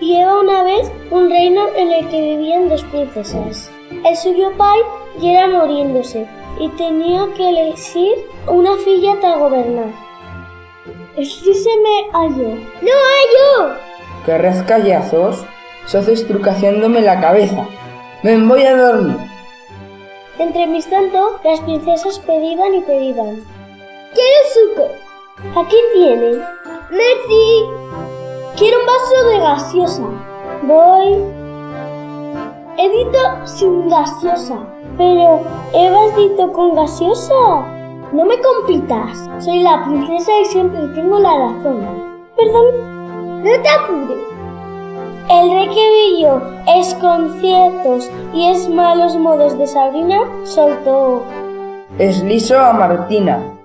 y era una vez un reino en el que vivían dos princesas. El suyo pai ya era muriéndose y tenía que elegir una filla para gobernar. me halló. ¡No hallo! ¿Qué rescallazos? Sos estrucaciándome la cabeza. Me voy a dormir. Entre mis tanto, las princesas pedían y pedían. ¡Quiero suco! Aquí tienen. ¡Merci! Quiero un vaso de gaseosa. Voy. Edito sin gaseosa. Pero, ¿Evas dito con gaseosa? No me compitas. Soy la princesa y siempre tengo la razón. Perdón. No te apures. El rey que vio es conciertos y es malos modos de Sabrina soltó. Es liso a Martina.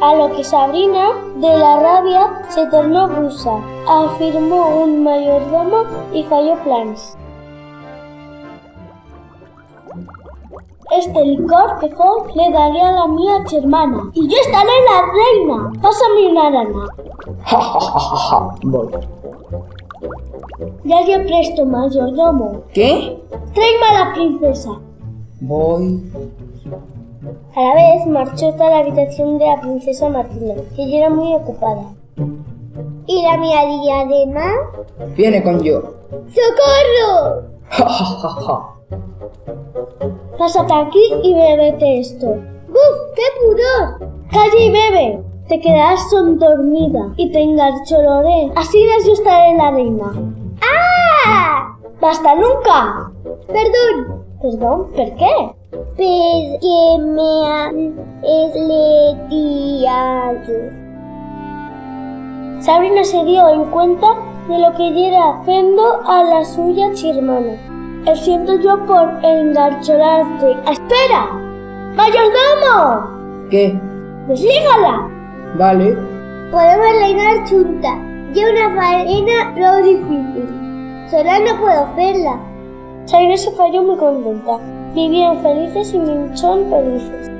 A lo que Sabrina, de la rabia, se tornó rusa, afirmó un mayordomo y falló planes. Este licor que fue le daría a la mía hermana y yo estaré la reina. Pásame una rana. Ja, ja, ja. Voy. Ya yo presto, mayordomo. ¿Qué? Tráeme a la princesa. Voy. A la vez marchó hasta la habitación de la princesa Martina, que ya era muy ocupada. ¿Y la mía diadema? Viene con yo. ¡Socorro! Ja, ja, ja. Pásate aquí y bebete esto. ¡Buf! ¡Qué pudor! Calla y bebe. Te quedarás dormida y te engarcholoré. Así yo estaré la reina. ¡Ah! ¡Basta nunca! Perdón. Perdón, ¿por qué? Porque me han esleteado. Sabrina se dio en cuenta de lo que ya era haciendo a la suya hermana. El siento yo por engarcholarte. ¡Espera! ¡Mayordomo! ¿Qué? ¡Deslígala! Vale. Podemos reinar juntas. Yo una faena lo difícil. Sola no puedo hacerla. Sabrina se falló muy contenta. Vivían felices y minchón felices.